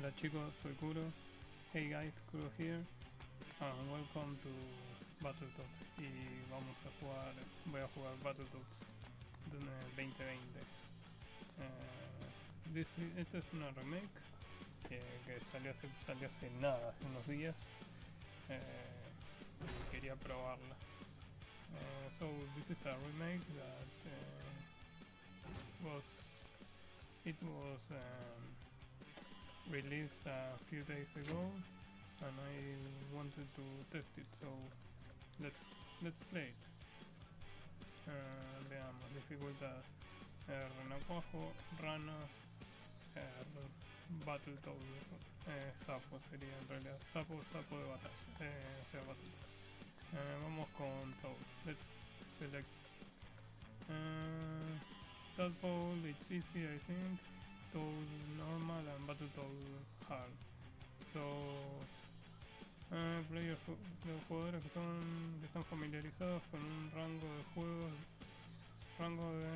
Hola chicos, soy Kuro. Hey guys, Kuro here. And welcome to Battletoads. Y vamos a jugar, voy a jugar Battletoads 2020. Uh, this, esta es una remake que, salió, hace, salió hace nada, hace unos días. Y quería probarla. Uh, so this is a remake that uh, was it was um, released a few days ago and I wanted to test it so let's let's play it. Uh, veamos dificultad R renacuajo rana R Battletoad eh, sapo sería en realidad sapo sapo de batalla eh, o sea battle eh, vamos con Toad let's select. Uh, Tadpole it's easy I think Normal and Battletoad hard. So, uh, players, los jugadores que son que están familiarizados con un rango de juegos, rango de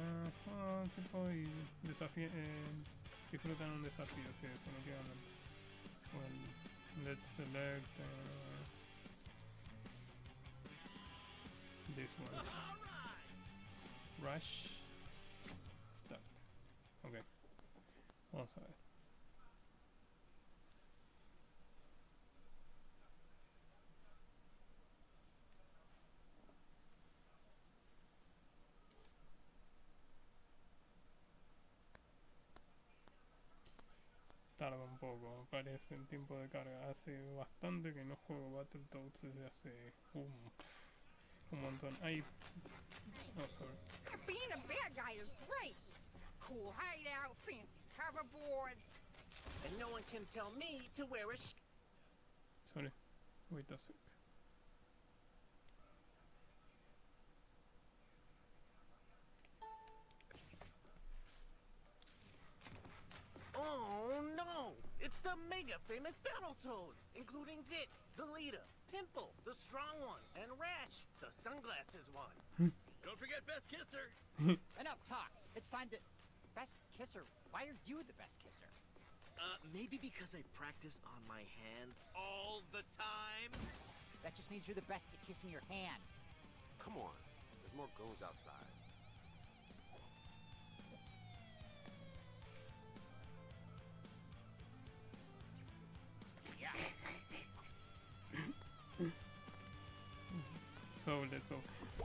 oh, tipo y desafío, eh, disfrutan un desafío, sí, definitivamente. Well, let's select uh, this one. Rush. Start. Okay. Vamos a ver. Tarda un poco, parece el tiempo de carga. Hace bastante que no juego Battletoads desde hace un, un montón. Ay, no, sorry. Being a bad guy is great. Cool hideout, fancy hoverboards. And no one can tell me to wear a sh Sorry, wait a sec. Oh no! It's the mega famous Battletoads, including Zitz, the leader, Pimple, the strong one, and Rash, the sunglasses one. Hmm. Don't forget Best Kisser. Enough talk. It's time to... Best kisser. Why are you the best kisser? Uh, maybe because I practice on my hand all the time? That just means you're the best at kissing your hand. Come on. There's more goons outside. Yeah. So let's go.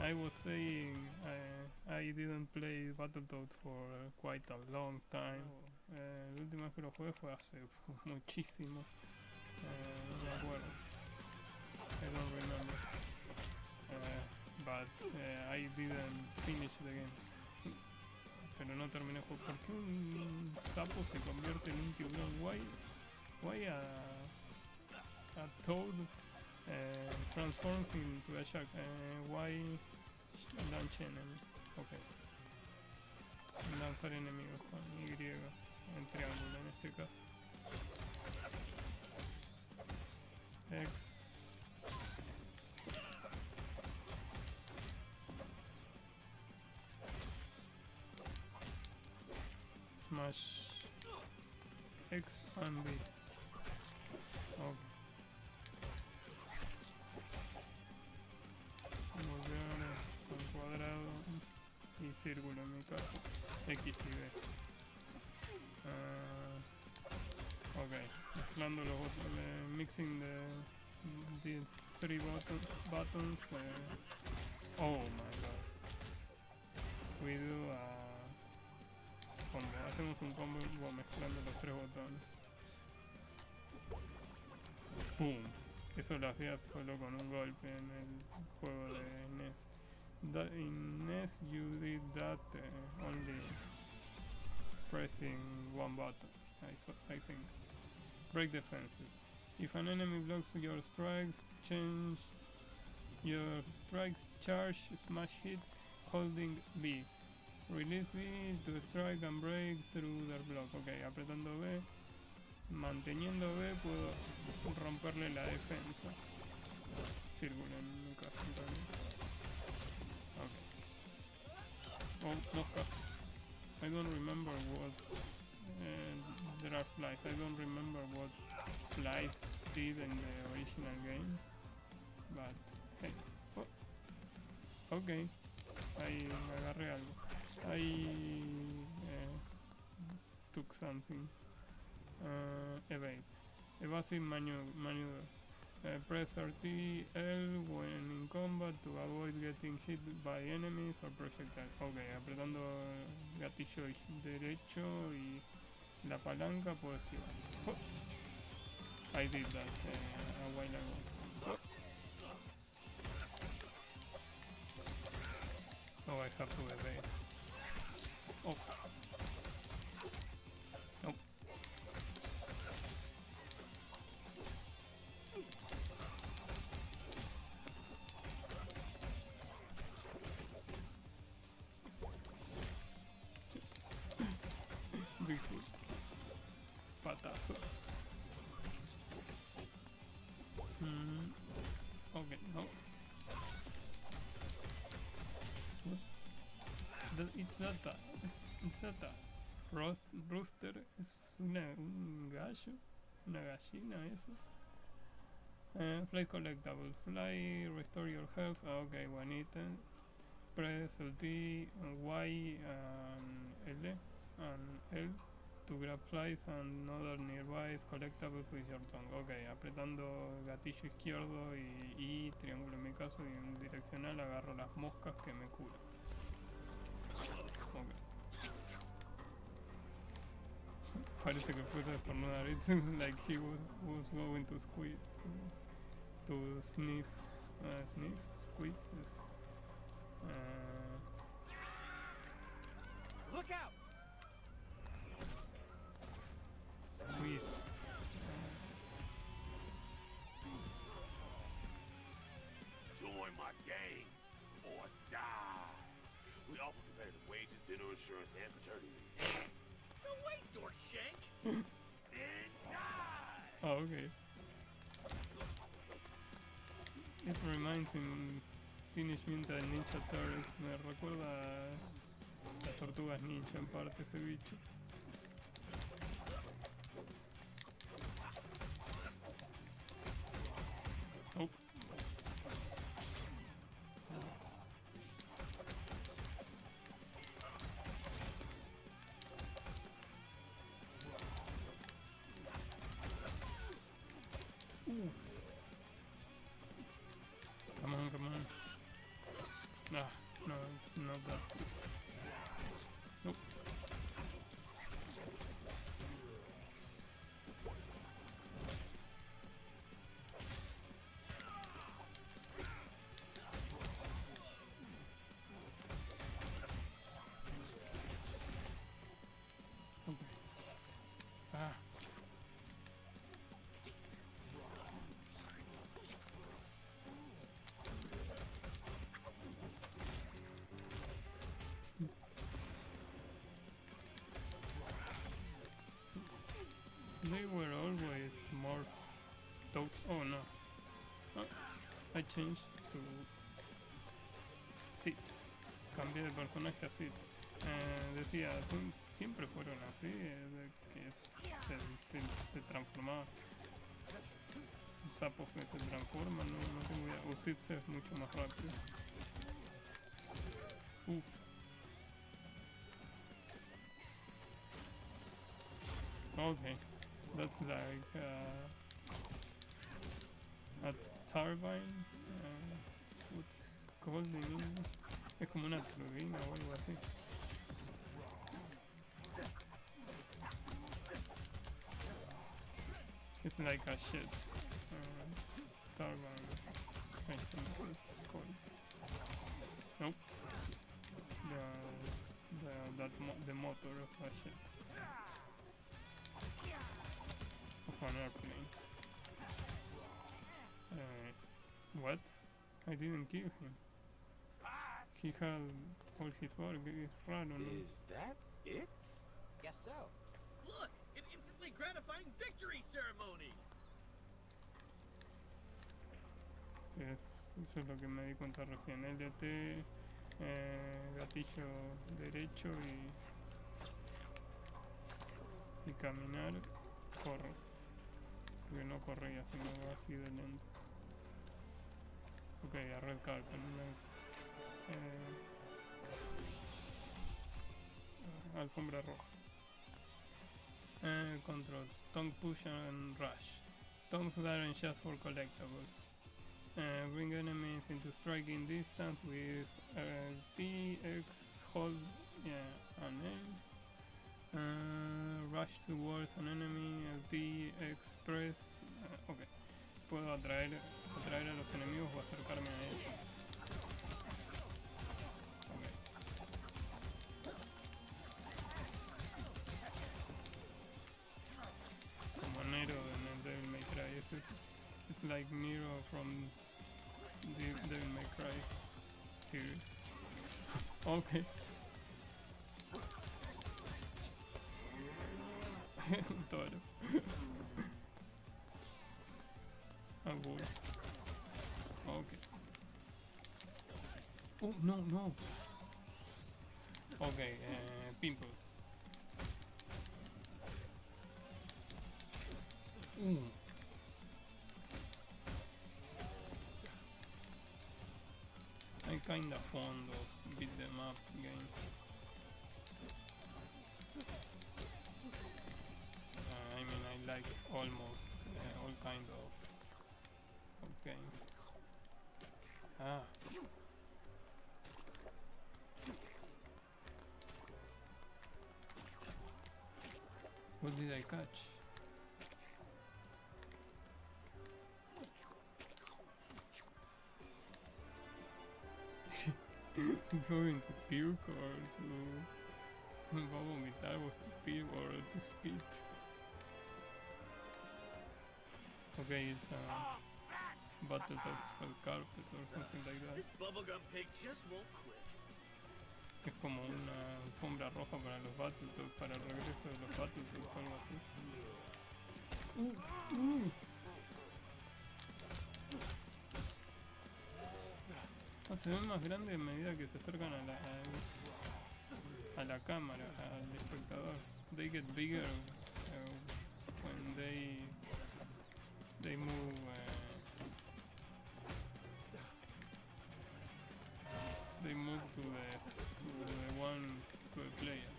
I was saying uh, I didn't play Battletoads for uh, quite a long time. Uh, la última vez que lo jugué fue hace muchísimo. Uh, no me acuerdo. I don't remember. Uh, but uh, I didn't finish the game. Pero no terminé el juego. ¿Por qué un sapo se convierte en un tiburón? Why, why a, a toad uh, transforms into a shark. Uh, why launch enemies? Ok. Lanzar enemigos con Y, en triángulo en este caso. X. Smash X and B. círculo en mi caso. X y B. Ah, ok, mezclando los eh, mixing the these three button, buttons. eh, oh my god. We do a. Hacemos un combo mezclando los tres botones. ¡Pum! Eso lo hacías solo con un golpe en el juego de NES. That, in NES you did that uh, only pressing one button, I, I think. Break defenses. If an enemy blocks your strikes, change your strikes, charge, smash hit, holding B. Release B to strike and break through their block. Ok, apretando B. Manteniendo B puedo romperle la defensa. Círculo en mi caso en Oh, dos. I don't remember what uh, there are flies. I don't remember what flies did in the original game, but hey, oh, okay, I agarré algo. I uh, took something. Uh, evade. Evasive manu- maneuvers. Uh, press RTL when in combat to avoid getting hit by enemies or projectiles. Ok, apretando gatillo derecho y la palanca puedo esquivar. Oh. I did that uh, a while ago. So I have to evade. Oh. Not that. Roast, rooster es una, un gallo, una gallina, eso. Uh, fly collectible. Fly, restore your health. Ah, okay, one item. Press LT, Y, and L, and L to grab flies and other nearby collectibles with your tongue. Ok, apretando gatillo izquierdo y, y triángulo en mi caso y en direccional agarro las moscas que me curan. Parece que fuese a estornudar. It seems like he was, was going to squeeze, to sniff, uh, sniff, squeeze. Uh, Look out! squeeze. Join my gang or die. We offer competitive wages, dinner insurance, and Oh, okay. It reminds me Teenage Mutant Ninja Turtles. Me recuerda a las tortugas ninja en parte ese bicho. It's not I changed to Seeds. Cambié de personaje a Seeds. Eh, decía, "Sie- siempre fueron así, eh, de que se, se, se transformaban. Sapos que se transforman, no, no tengo idea. O Seeds es mucho más rápido. Uf. Okay, that's like uh, a turbine. In English? Es como una o algo así. It's like a shit. Uh. I think it's called. Nope. The, the, that mo the motor of a ship. Of an airplane. Uh, what? I didn't kill him. He had all his work. It's raro, ¿no? Is that it? Guess so. Look, an instantly gratifying victory ceremony! Sí, es, eso es lo que me di cuenta recién. LT, eh, gatillo derecho y, y caminar, corro. Porque no corría, sino así de lento. Ok, a red carpet. Una, eh, alfombra roja. Eh, controls. Tongue push and rush. Tongues aren't just for collectibles. Uh, bring enemies into striking distance with uh, TX hold yeah, and. Uh, rush towards an enemy, LT express. Uh, ok. Puedo atraer, atraer a los enemigos o acercarme a ellos. Like Nero from the Devil May Cry series. Okay. Toro. A bull. Okay. Oh, no, no. Okay, uh, pimple. Ooh. Kinda fond of beat them up games. Uh, I mean, I like almost uh, all kind of, of games. Ah. What did I catch? Going to puke or to a vomitar o escupir or to spit. Okay, it's a Battletoads spell carpet or something like that. This bubblegum pig just won't quit. Es como una alfombra roja para los Battletoads, para el regreso de los Battletoads o algo así. Uh, uh. Ah, se ven más grandes a medida que se acercan a la, a, la cámara, al espectador. They get bigger uh, when they they move. Uh, they move to the to the one to the player.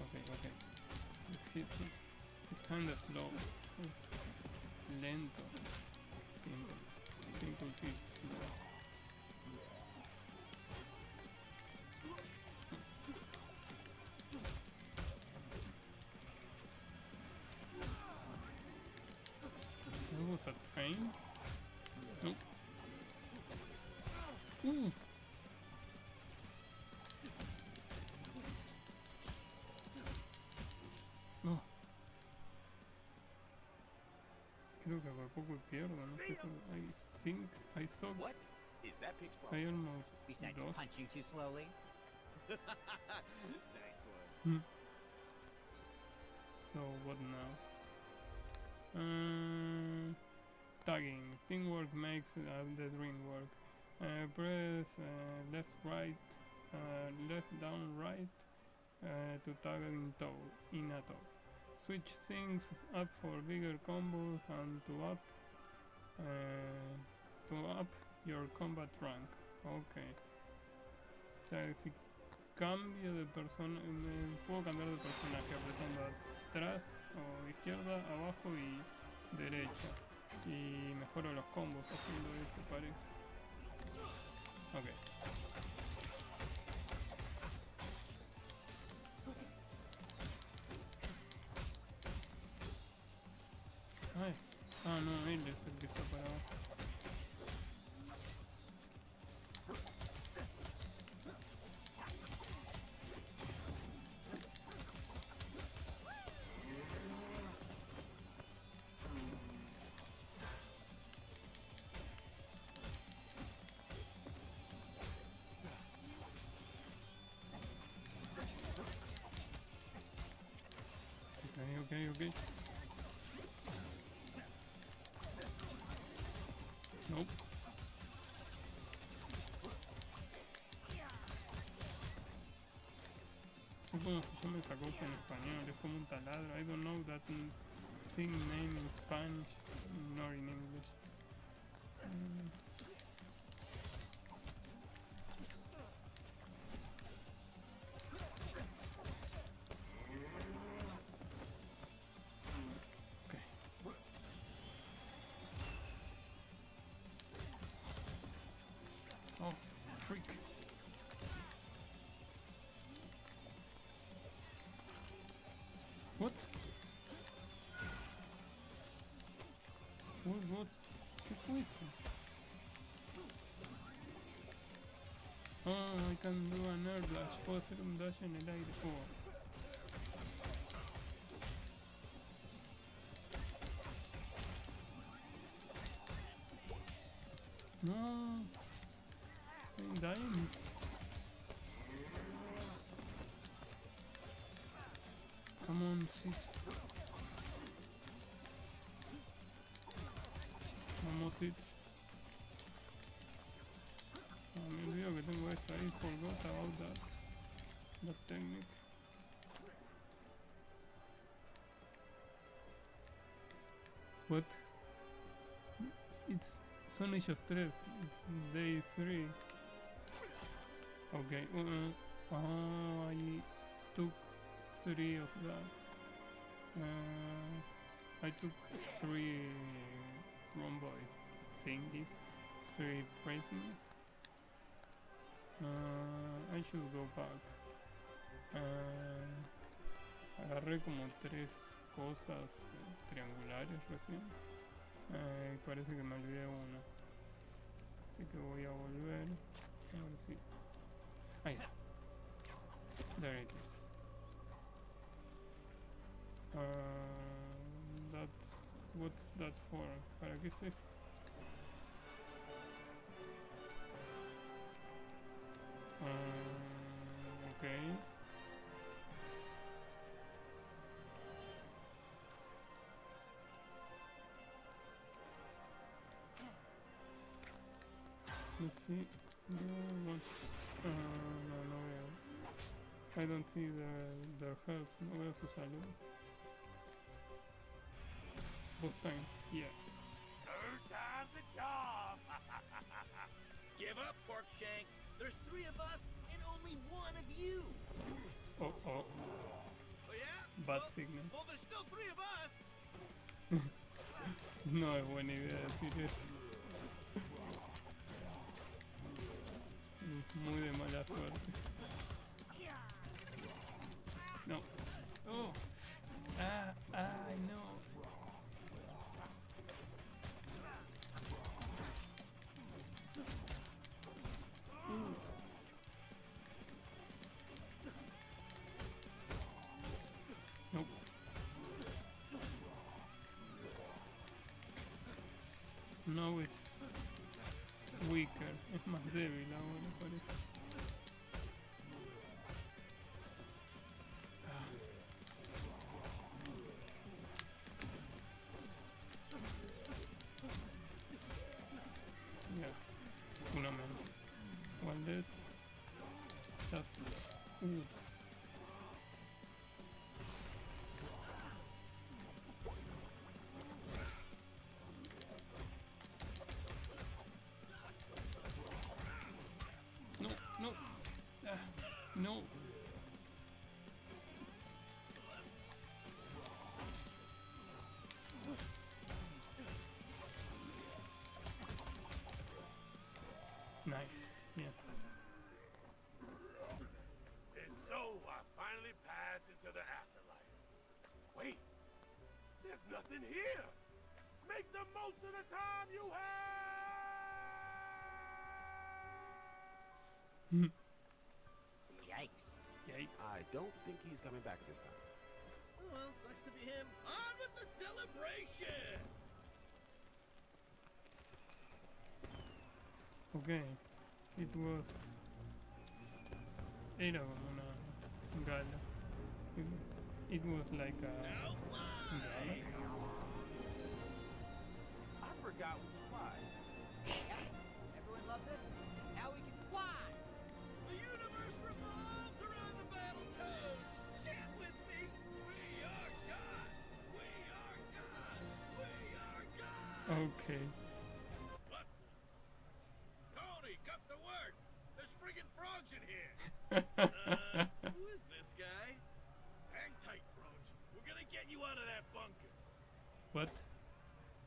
Okay, okay. It's hit, hit. It's kinda slow. It's lento. Simple hit slow. There was a train? Nope. Ooh. No. Creo que por poco pierdo, no estoy seguro. I think I saw What is that pig's I problem? almost Besides lost. punching too slowly. nice one. So what now? Uh, tagging. Teamwork makes uh, the dream work. Uh, press uh, left, right, uh, left, down, right uh, to tag in tow, in a tow. Switch things up for bigger combos and to up uh, up your combat rank. Okay. O sea, si cambio de persona, me puedo cambiar de personaje apretando atrás o izquierda, abajo y derecha. Y mejoro los combos haciendo eso, parece. Ok. Ok, ok. Nope. se llama esa cosa en español, es como un taladro. I don't know that thing name in Spanish freak. What? What, what? Ah, I can do an air dash. Puedo hacer un dash en el aire. Oh. Son ellos tres. It's day three. Okay. Uh, uh, I took three of that. Uh, I took three rhomboid thingies, three prism. Uh, I should go back. Uh, agarré como tres cosas triangulares recién. Parece que me olvidé uno. Así que voy a volver. A ver si. Ahí está. There it is. Uh, that's what's that for? ¿Para qué es esto? Uh, okay. See. Uh, no, no. I don't see the, their health. No veo su salud. Boss time. Yeah. Third time's a charm. Give up, Porkshank. There's three of us and only one of you. Oh, oh. Oh yeah? Bad well, signal. well, there's still three of us. No es buena idea decir eso. Muy de mala suerte. No. Oh. Ah, no. Uh. Nope. No es weaker, es más débil ahora just uh, No, no. Ah, no. Nice. Nothing here. Make the most of the time you have. Yikes. Yikes. I don't think he's coming back this time. Well, sucks to be him. On with the celebration. Okay. It was. Era como una gala. It, it was like a Now fly. gala. I forgot we could fly. yep. Everyone loves us. Now we can fly. The universe revolves around the battle toad. Chant with me. We are God. We are God. We are God. Okay. What? Tony, cut the word. There's friggin' frogs in here. uh, who is this guy? Hang tight, Frogs. We're gonna get you out of that bunker. What?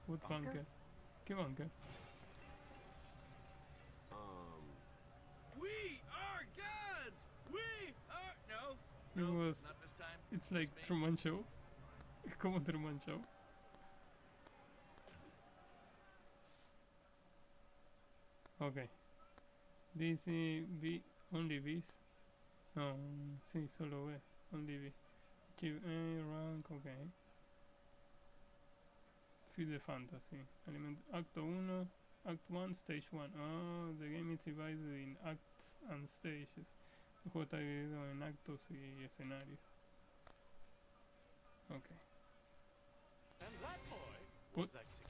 What bunker? bunker? ¿Qué bunker? Um, We are gods! We are. No. It was- not this time. It's like. Truman Show. Es como Truman Show. Okay. This is B, only Bs. No, sí, solo B. Only B. Achieve A rank, okay. The fantasy. Element Act 1, Act 1, Stage 1. Oh, the game is divided in acts and stages. El juego está dividido en actos y escenarios. Okay. And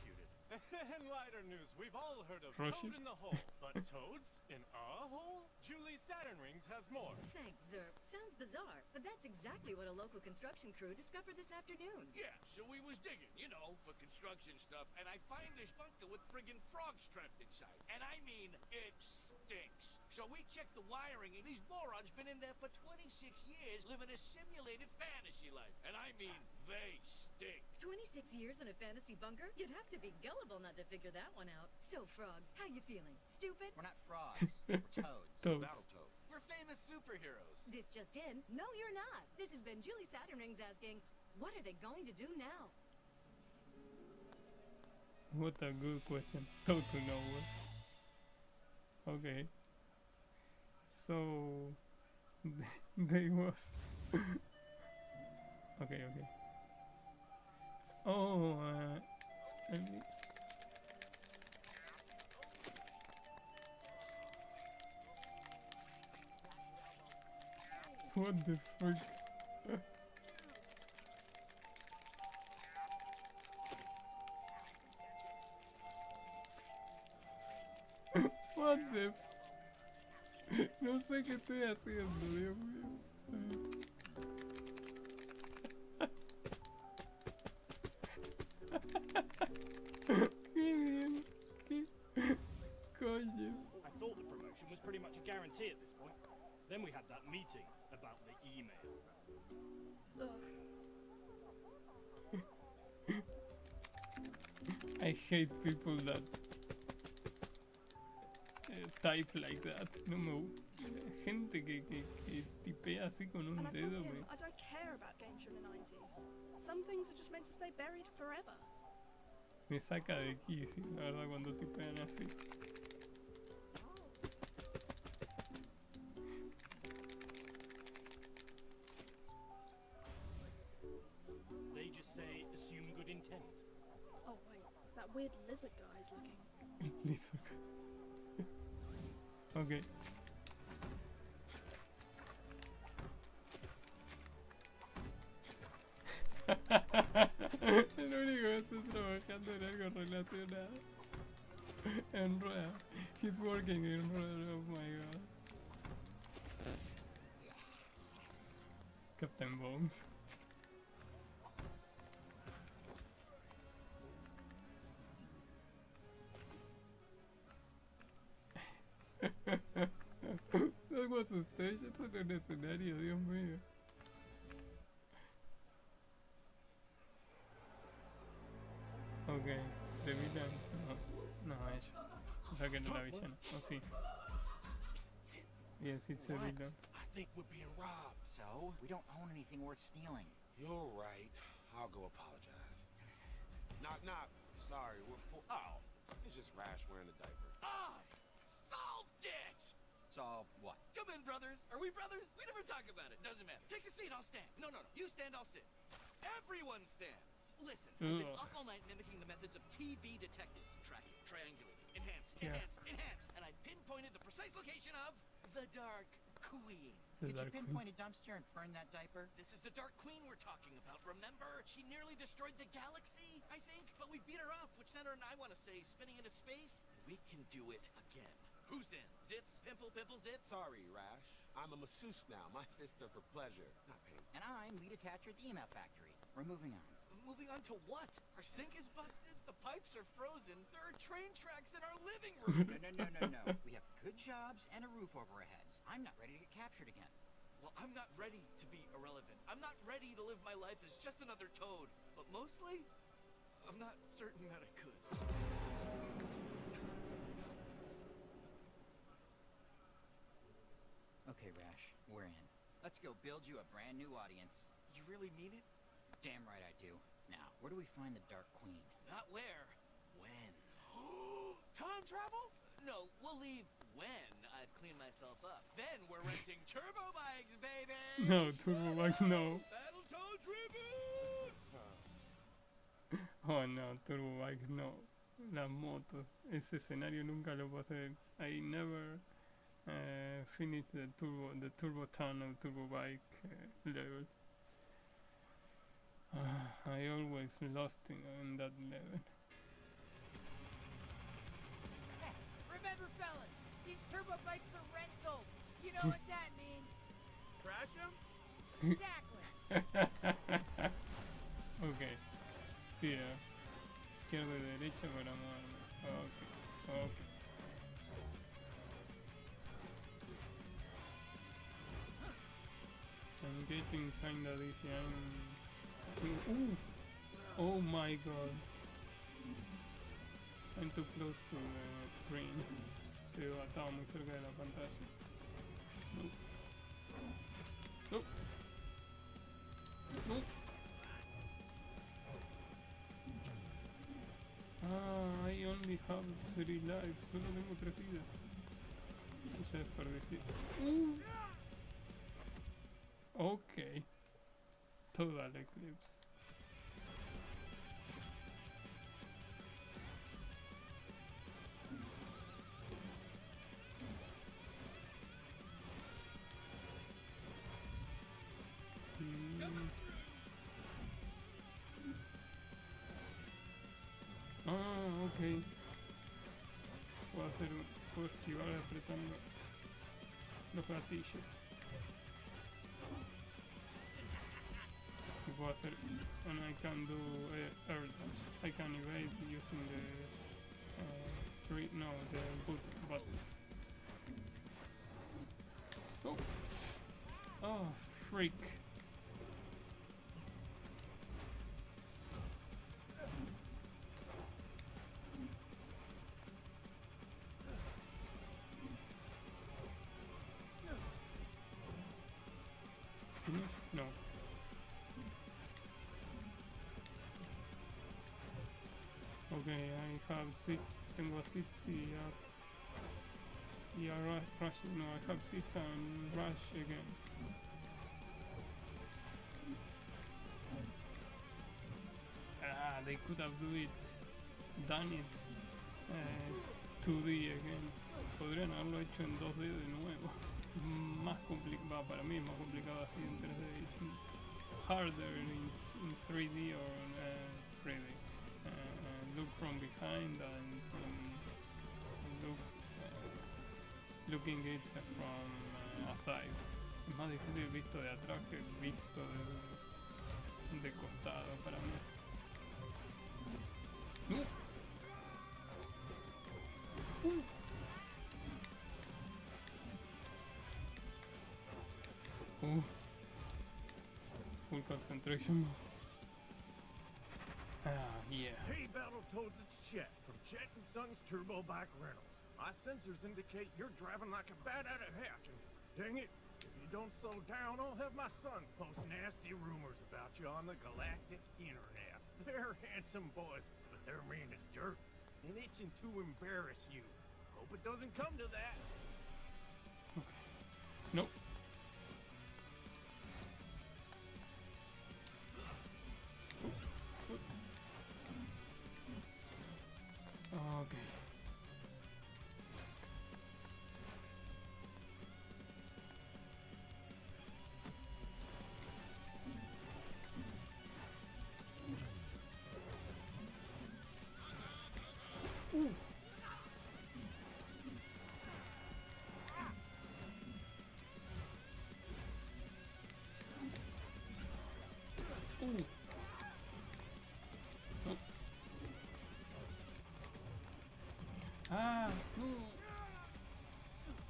in lighter news, we've all heard of Roshi? Toad in the Hole, but toads in our hole? Julie Saturn Rings has more. Thanks, Zerp. Sounds bizarre, but that's exactly what a local construction crew discovered this afternoon. Yeah, so we was digging, you know, for construction stuff, and I find this bunker with friggin' frogs trapped inside. And I mean, it stinks. So we checked the wiring, and these morons been in there for 26 years living a simulated fantasy life. And I mean, they stink. 26 years in a fantasy bunker? You'd have to be gullible not to figure that one out. So, frogs, how you feeling? Stupid? We're not frogs. we're toads. Toads. Battletoads. We're famous superheroes. This just in. No, you're not. This has been Julie Saturn Rings asking, what are they going to do now? What a good question. Toad to nowhere. Okay. So they was Okay, okay. Oh uh, What the frick? What the f- No sé qué estoy haciendo, Dios mío. ¿Qué bien? ¿Qué coño? I thought the promotion was pretty much a guarantee at this point. Then we had that meeting about the email. I hate people that type like that. No me Gente que, que, que tipea así con un And I told dedo. him Me, I don't care about games from the 90s. Some things are just meant to stay buried forever. me saca de quicio, la verdad, cuando tipean así. They just say assume good intent. Oh, wait, that weird lizard guy is looking. Listo. Ok. El único que está trabajando en algo relacionado. En rueda. He's working in rueda. Oh my god. Captain Bones. That was a stage, esto era un escenario, Dios mío. Ok, de villano. No, no, ella. O sea que no la villana. O sí. Yes, it's a What? villain. I think we're being robbed. So, we don't own anything worth stealing. You're right. I'll go apologize. Knock, knock. Sorry, we're poor. Oh, it's just Rash wearing a diaper. I solved it! So, what? Come in, brothers. Are we brothers? We never talk about it. Doesn't matter. Take a seat. I'll stand. No, no, no. You stand. I'll sit. Everyone stands. Listen, I've been up all night mimicking the methods of TV detectives. Tracking, triangulating, enhance, Yeah. enhance, enhance. And I pinpointed the precise location of the Dark Queen. The Did you Dark Queen. pinpoint a dumpster and burn that diaper? This is the Dark Queen we're talking about, remember? She nearly destroyed the galaxy, I think, but we beat her up, which sent her and I want to say spinning into space. We can do it again. Who's in? Zitz? Pimple, pimple, zitz? Sorry, Rash. I'm a masseuse now. My fists are for pleasure, not pain. And I'm lead attacher at the email factory. We're moving on. moving on to what? Our sink is busted. The pipes are frozen. There are train tracks in our living room. No, no, no, no, no. We have good jobs and a roof over our heads. I'm not ready to get captured again. well, I'm not ready to be irrelevant. I'm not ready to live my life as just another toad. But mostly, I'm not certain that I could. Okay, Rash, we're in. Let's go build you a brand new audience. You really mean it? Damn right I do. Now, where do we find the Dark Queen? Not where. When? Time travel? No, we'll leave when I've cleaned myself up. Then we're renting turbo bikes, baby! No, Turbo Bikes no. Battletoads reboot! Oh no, Turbo Bikes no. Las motos. Ese escenario nunca lo pasé. I never uh, finished the turbo, the turbo tunnel, turbo bike uh, level. Ah, I always lost in, in that level. Remember, fellas, these turbo bikes are rentals. You know what that means. Trash him? Exactly. ok. Steer. Izquierda y derecha para moverme. Ok. Ok. I'm getting kinda dizzy. I'm... Oh my god. I'm too close to the screen. Estaba muy cerca de la pantalla. Nope. Nope. Nope. Ah, I only have three lives. Solo tengo tres vidas. Esa desperdicié. Uh. Ok. Total eclipse. Mm. Ah, ok. Puedo hacer puedo esquivar apretando los gatillos. Puedo and I can do uh, air dash. I can evade using the uh, three no the boot buttons. Oh, oh freak. Okay, I have six. Tengo six y a, y a rush. No, I have six and rush again. Ah, they could have do it, done it uh, 2D again. Podrían haberlo hecho en 2D de nuevo. Más complicado, para mí más complicado así en 3D. It's harder in, in 3D or uh, 3D. Uh, uh, look from behind and um, look, uh, looking it from uh, aside. Es más difícil visto de atrás que visto de, de costado para mí. ¡No! Uh. Uh. Full concentration. Ah, yeah. Hey, Battletoads, it's Chet from Chet and Sons Turbo Bike Rentals. My sensors indicate you're driving like a bat out of heck, and dang it, if you don't slow down, I'll have my son post nasty rumors about you on the galactic internet. They're handsome boys, but they're mean as dirt and itching to embarrass you. Hope it doesn't come to that. Okay. Nope.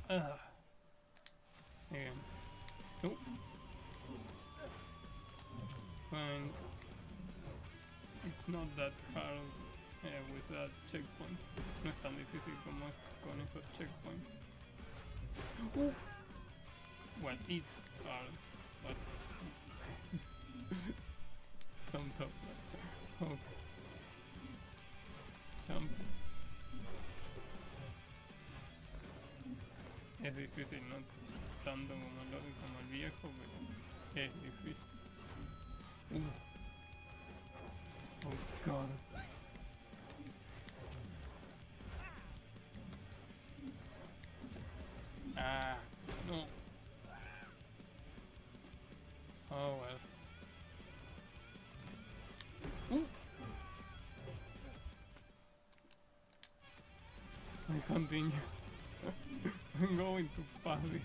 Ugh. There. Nope. Fine. It's not that hard uh, with that checkpoint. No es tan difícil como es con esos checkpoints. Uh. Well, it's hard, but some top. Jump. Es difícil, no tanto como, lo, como el viejo, pero es difícil. Uh. Oh god. Ah, no. Oh well. Ooh. I continue. I'm going to pass this.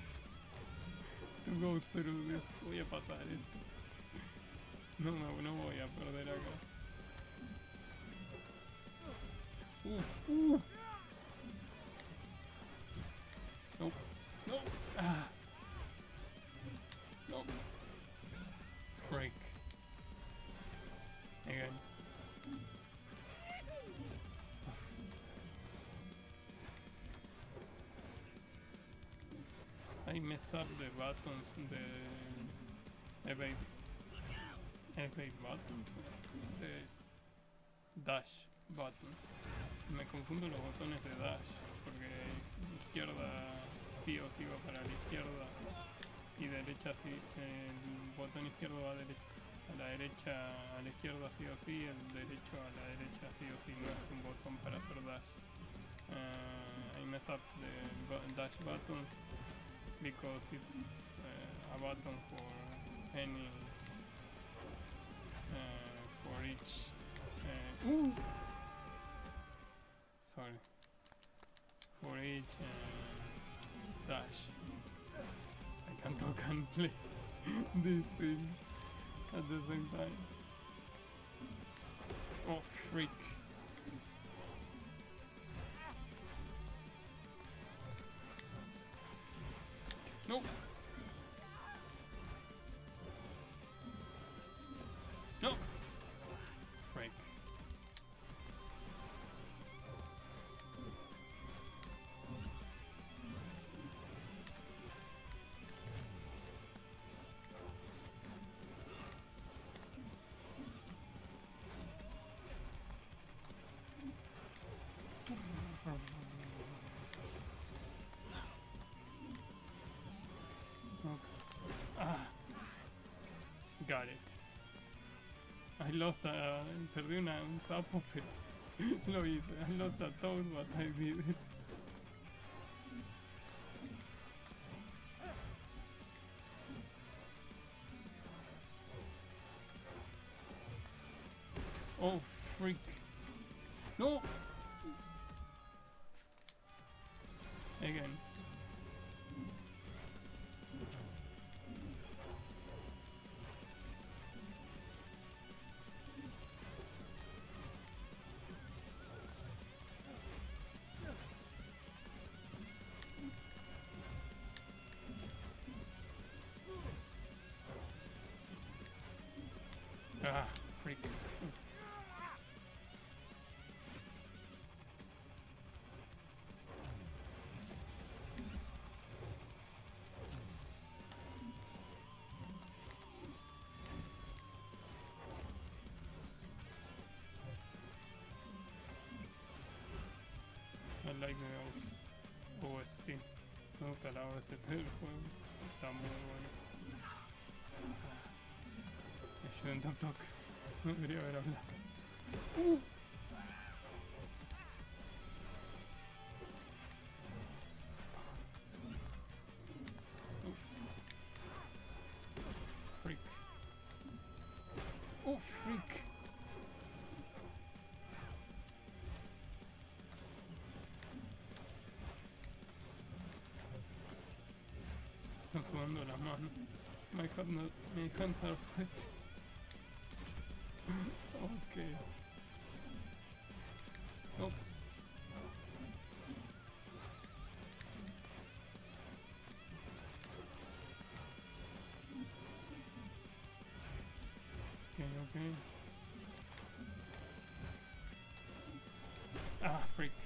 To go through this. Voy a pasar esto. No, no, no voy a perder acá. Uh, uh. I mess up the buttons, the evade, evade buttons, the dash buttons. Me confundo los botones de dash porque izquierda sí o sí va para la izquierda y derecha sí. El botón izquierdo va a, la derecha, a la izquierda sí o sí, el derecho a la derecha sí o sí. No es un botón para hacer dash. Uh, I mess up the dash buttons because it's uh, a button for any uh, for each uh, sorry. For each uh, dash. I can talk and play this thing at the same time. Oh freak Nope. Got it. I lost a... Perdí una, un sapo, pero lo hice. I lost a toad, but I did it. Ah, freak. I like the OST. Me gusta la OST del juego. Está muy bueno. Shouldn't have talked. No debería hablado. Uh. Oh. Freak. Oh. Están sudando las manos. My hand, my hands are. Ah, freak.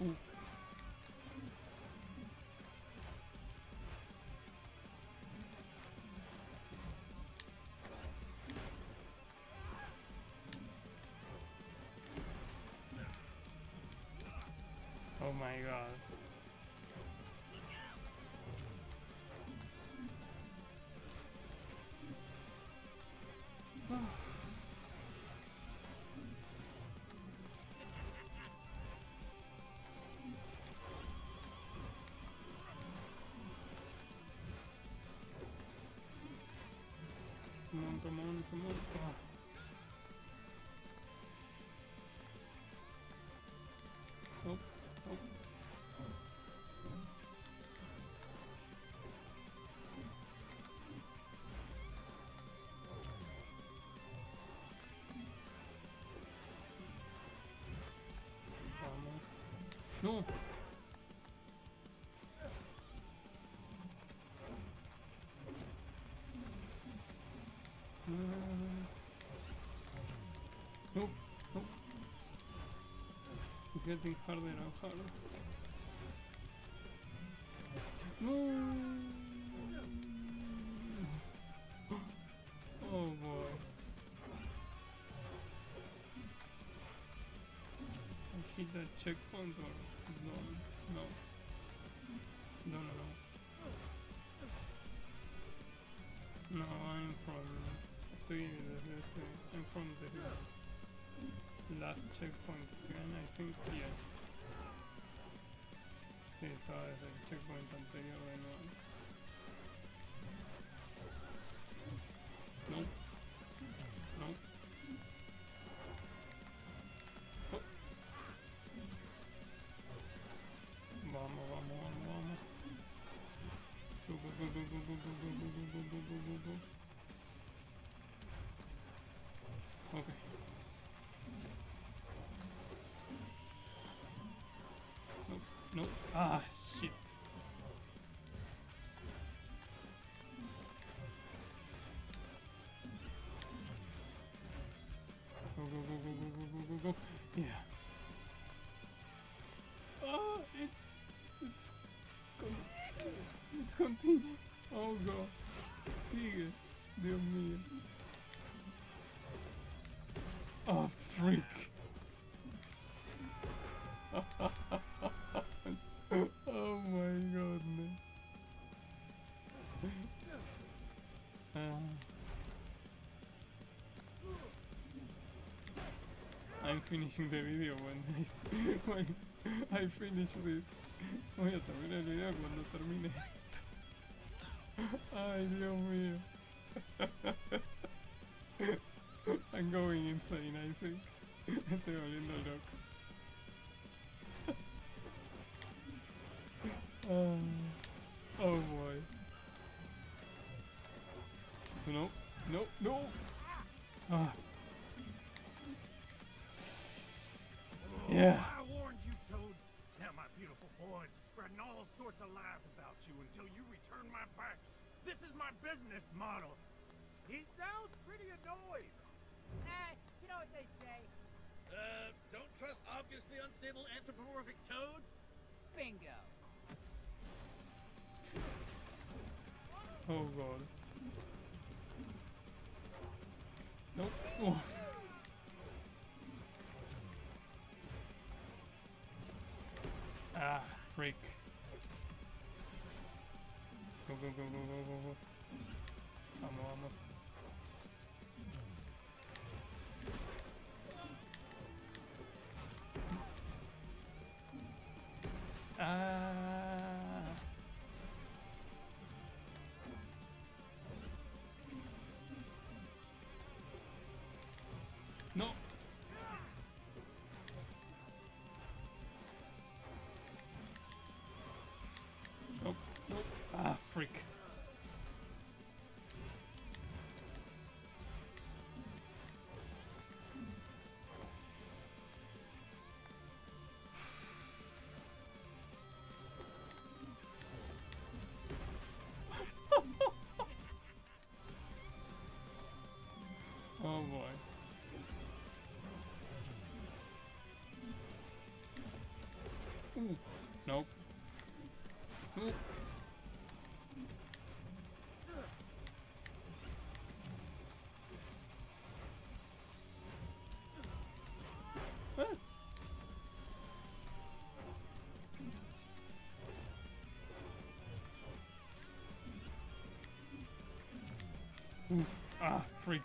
Uh. Oh my god. come on, come on, come on, come on. Oh, oh. Ну! Nope, nope. It's getting harder and harder. No. Oh boy. I hit that checkpoint or from the last checkpoint again, I think, yeah. Sí, estaba desde el checkpoint anterior de. Ah, shit. Go, go, go, go, go, go, go, go, go. Yeah. Oh, it, it's, con- it's continue. Oh god. Sigue. Dios mío. Oh, freak. Finishing the video when I, when I finish this. Voy a terminar el video cuando termine esto. Ay, Dios mío. I'm going insane, I think. Estoy volviendo loco. Ah, Ooh. Nope. Nope. Ah. Ooh. Ah, freak.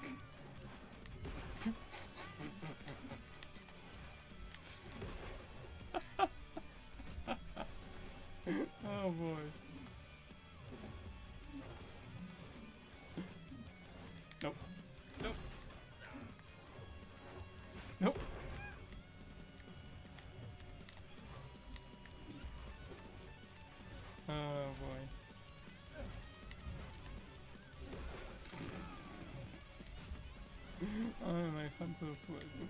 Ay, my hands are sweating.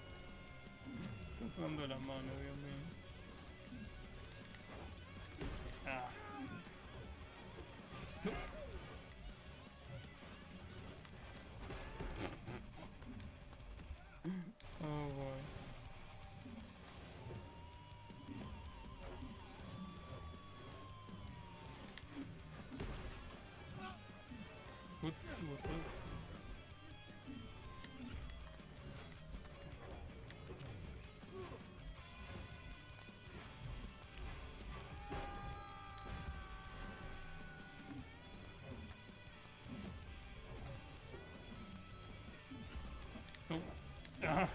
Está sudando la mano, Dios mío. Ah.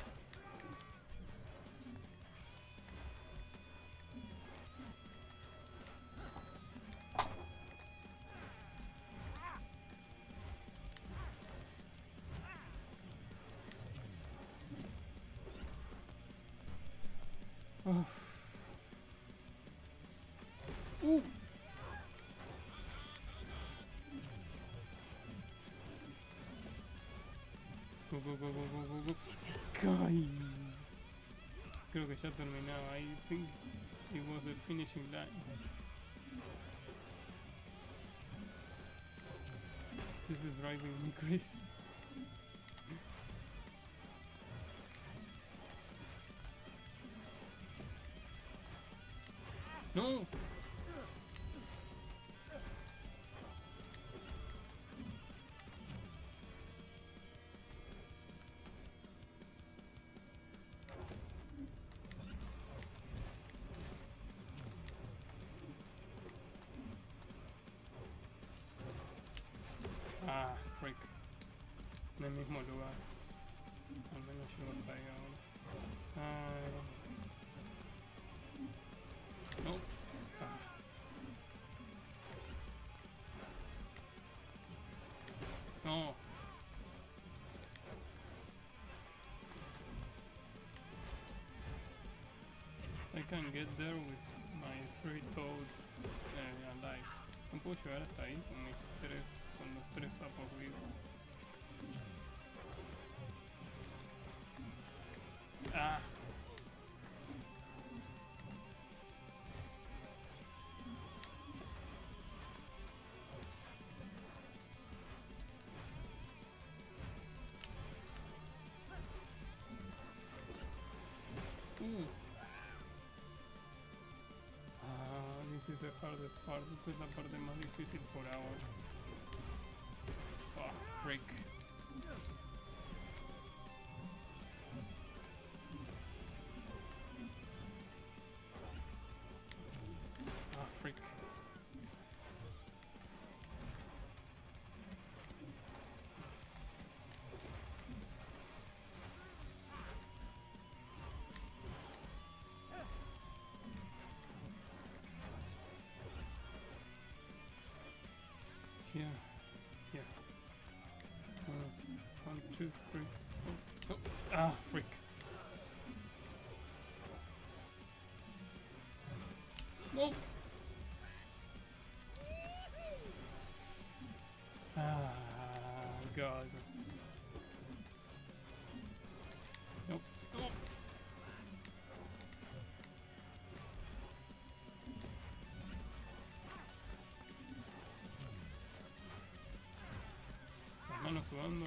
Oh. Go, go, go, go, go, go. Ay. Creo que ya terminaba. I think it was the finishing line. This is driving me crazy. En el mismo lugar. Al menos hasta ahí ahora. No. Ah. No. I can get there with my three toads eh, alive. No puedo llegar hasta ahí con mis tres, con los tres sapos vivos. Ah. Uh. Ah, this is the hardest part. Esta es la parte más difícil por ahora. Ah, freak. Two, three. Oh, oh. Ah, freak. Nope. Ah, God.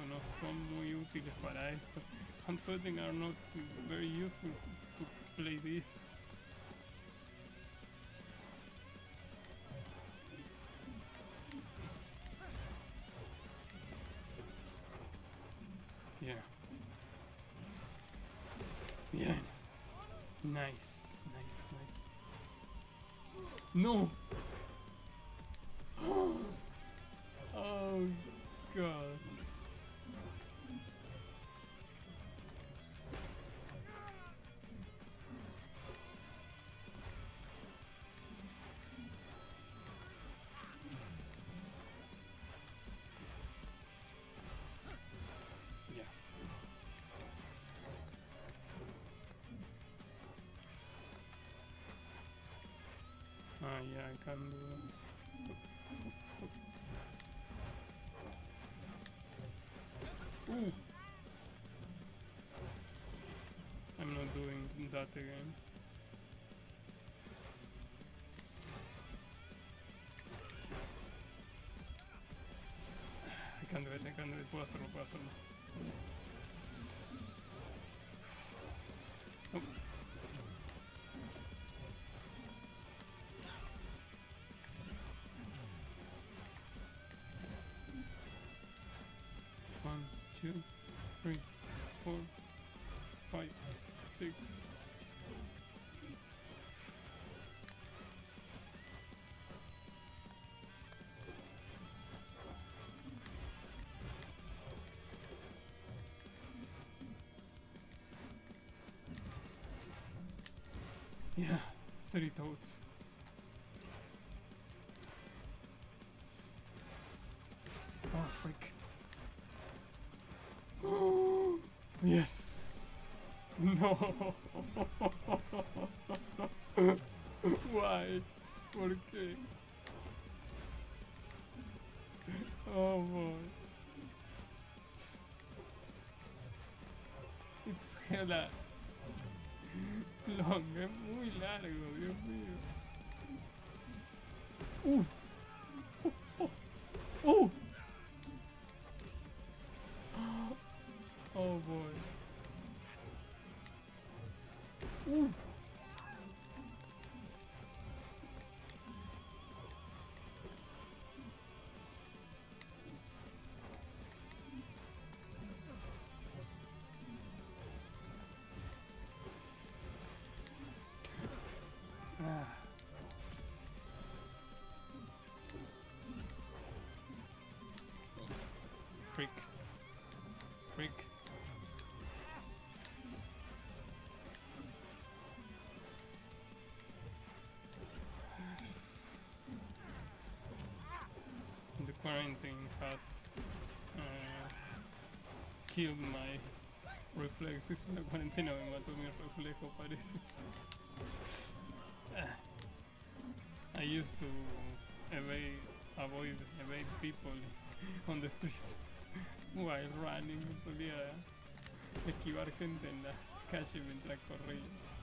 no son muy útiles para esto. I'm are not very useful to play this. Yeah. Bien. Nice, nice, nice. No. Yeah, I can do Ooh. I'm not doing that again. I can do it, I can do it, puedo hacerlo, two, three, four, five, six. Yeah, three toads. Why? ¿Por qué? Oh boy. It's hella long, es muy largo, quarantine has uh, killed my reflexes. La cuarentena me mató mi reflejo, parece. I used to evade, avoid, evade people on the street while running. Solía esquivar gente en la calle mientras corría.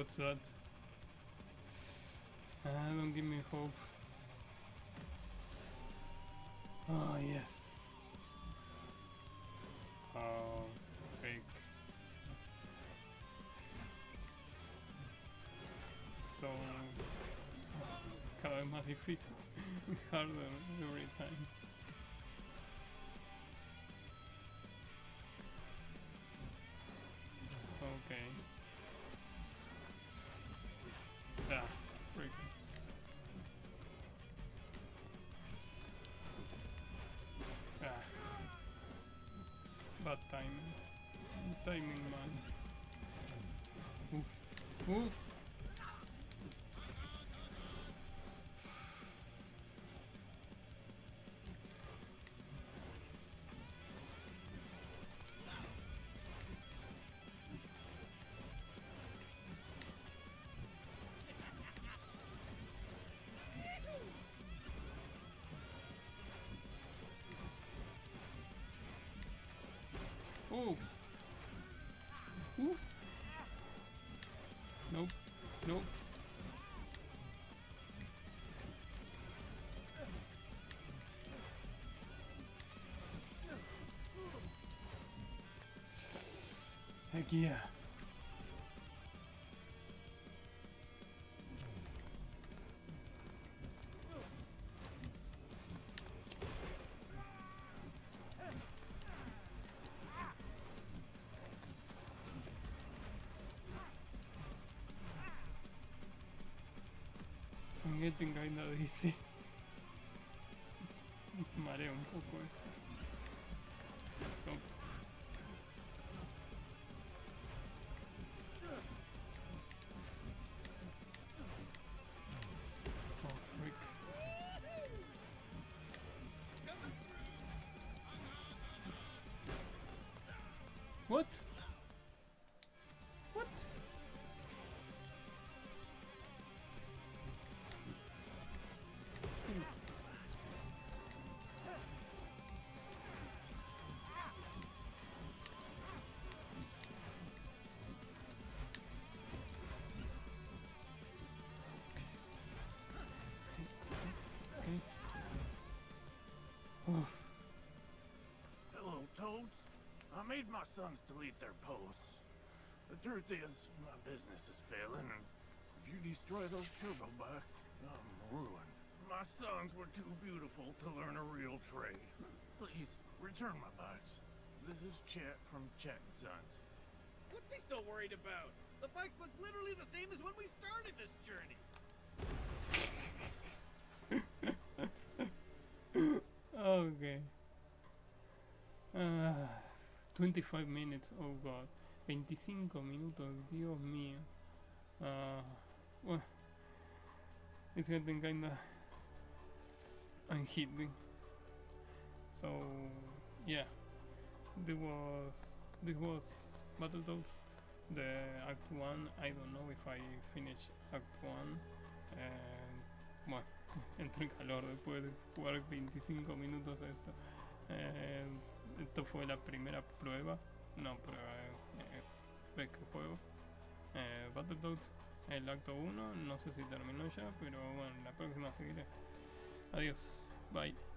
What's that? Ah, don't give me hope. Oh, yes. Oh, fake. So, más difícil. Harder every time. Bad timing. Timing man. Oof. Oof. Oh. Oof. Nope. Nope. Heck yeah. I'm getting kinda dizzy. Marea un poco esto. Stop. Oh frick. What? What? Made my sons delete their posts. The truth is, my business is failing, and if you destroy those turbo bikes, I'm ruined. My sons were too beautiful to learn a real trade. Please, return my bikes. This is Chet from Chet and Sons. What's he so worried about? The bikes look literally the same as when we started this journey. Okay. Ah, 25 minutes, oh god. 25 minutos, Dios mío. Uh, well, it's getting kinda unhitting. So, yeah. This was, this was Battletoads, the Act 1. I don't know if I finish Act 1. And, bueno, entré en calor después de jugar 25 minutos esto. Eh, esto fue la primera prueba, no prueba, eh, vez que juego. Eh, Battletoads, el acto 1, no sé si terminó ya, pero bueno, la próxima seguiré. Adiós, bye.